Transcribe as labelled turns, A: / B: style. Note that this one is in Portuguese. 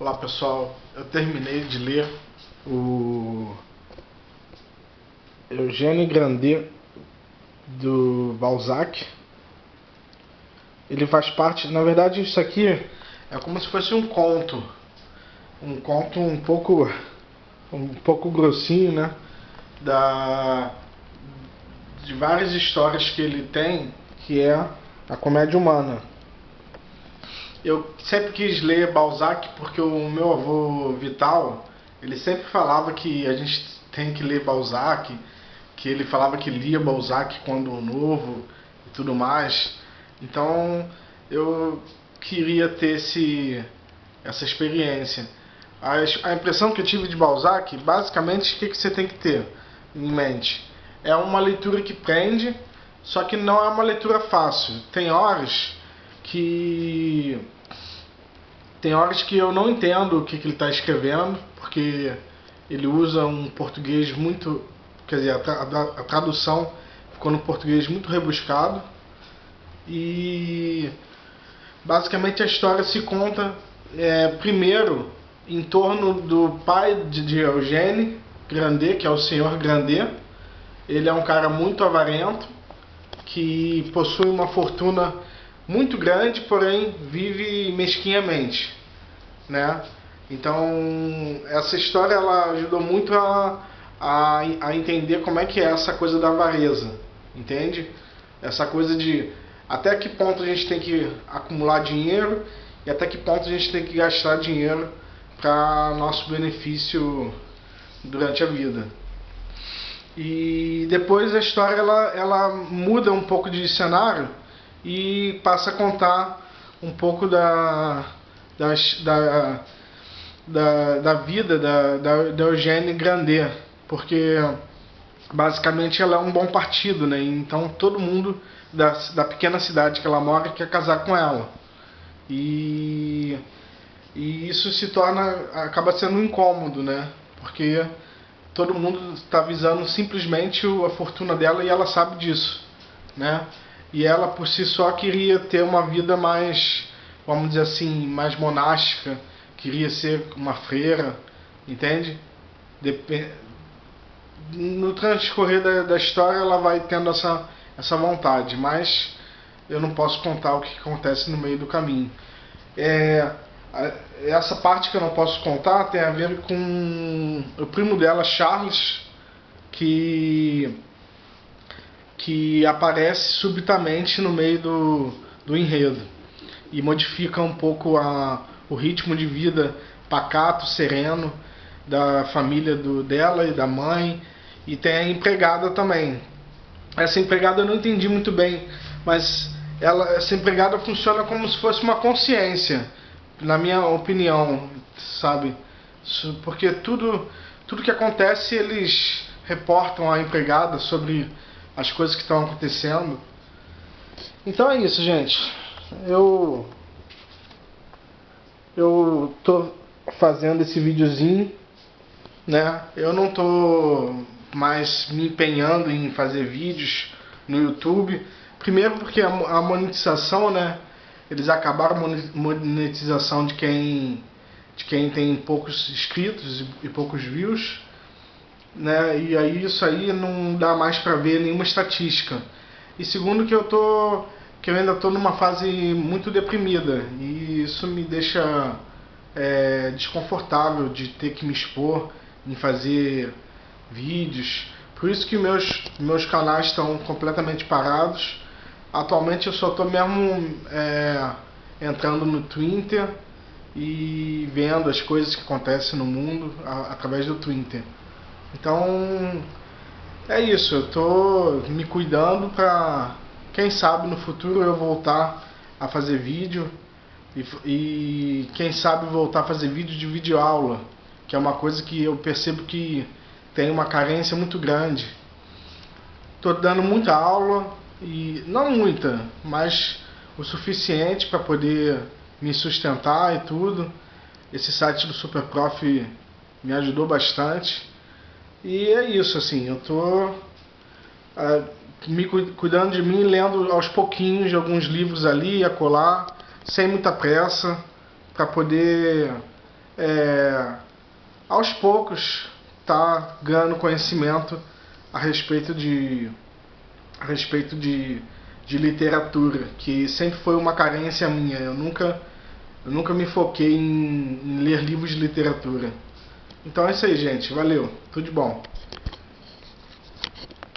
A: Olá pessoal, eu terminei de ler o Eugênio Grandet do Balzac. Ele faz parte, na verdade isso aqui é como se fosse um conto, um conto um pouco um pouco grossinho, né? Da de várias histórias que ele tem, que é a comédia humana. Eu sempre quis ler Balzac porque o meu avô Vital, ele sempre falava que a gente tem que ler Balzac, que ele falava que lia Balzac quando novo e tudo mais. Então eu queria ter esse, essa experiência. A, a impressão que eu tive de Balzac, basicamente, o que, que você tem que ter em mente? É uma leitura que prende, só que não é uma leitura fácil. Tem horas que tem horas que eu não entendo o que, que ele está escrevendo, porque ele usa um português muito. Quer dizer, a, tra a tradução ficou no português muito rebuscado. E basicamente a história se conta é, primeiro em torno do pai de, de Eugênie Grandet, que é o senhor Grandet. Ele é um cara muito avarento, que possui uma fortuna muito grande, porém vive mesquinhamente, né? Então essa história ela ajudou muito a, a, a entender como é que é essa coisa da avareza, entende? Essa coisa de até que ponto a gente tem que acumular dinheiro e até que ponto a gente tem que gastar dinheiro para nosso benefício durante a vida. E depois a história ela, ela muda um pouco de cenário e passa a contar um pouco da, da, da, da, da vida da, da, da Eugênie Grandet, porque basicamente ela é um bom partido, né? Então todo mundo da, da pequena cidade que ela mora quer casar com ela. E, e isso se torna, acaba sendo um incômodo, né? Porque todo mundo está visando simplesmente a fortuna dela e ela sabe disso, né? e ela por si só queria ter uma vida mais, vamos dizer assim, mais monástica, queria ser uma freira, entende? Dep no transcorrer da, da, história ela vai tendo essa, essa vontade, mas eu não posso contar o que acontece no meio do caminho. É, essa parte que eu não posso contar tem a ver com o primo dela, Charles, que que aparece subitamente no meio do, do enredo e modifica um pouco a, o ritmo de vida pacato, sereno da família do, dela e da mãe e tem a empregada também. Essa empregada eu não entendi muito bem, mas ela, essa empregada funciona como se fosse uma consciência, na minha opinião, sabe? Porque tudo, tudo que acontece eles reportam a empregada sobre as coisas que estão acontecendo. Então é isso, gente. Eu eu tô fazendo esse videozinho, né? Eu não tô mais me empenhando em fazer vídeos no YouTube. Primeiro porque a monetização, né? Eles acabaram a monetização de quem de quem tem poucos inscritos e poucos views né? E aí isso aí não dá mais para ver nenhuma estatística. E segundo que eu tô que eu ainda estou numa fase muito deprimida e isso me deixa é, desconfortável de ter que me expor em fazer vídeos. Por isso que meus meus canais estão completamente parados. Atualmente eu só estou mesmo é, entrando no Twitter e vendo as coisas que acontecem no mundo através do Twitter. Então é isso, eu tô me cuidando para quem sabe no futuro eu voltar a fazer vídeo e, e quem sabe voltar a fazer vídeo de vídeo aula, que é uma coisa que eu percebo que tem uma carência muito grande. Tô dando muita aula e não muita, mas o suficiente para poder me sustentar e tudo. Esse site do Superprof me ajudou bastante. E é isso, assim, eu tô uh, me cuidando de mim, lendo aos pouquinhos alguns livros ali, a colar, sem muita pressa, para poder é, aos poucos tá ganhando conhecimento a respeito de a respeito de, de literatura, que sempre foi uma carência minha. Eu nunca eu nunca me foquei em, em ler livros de literatura. Então é isso aí, gente. Valeu. Tudo de bom.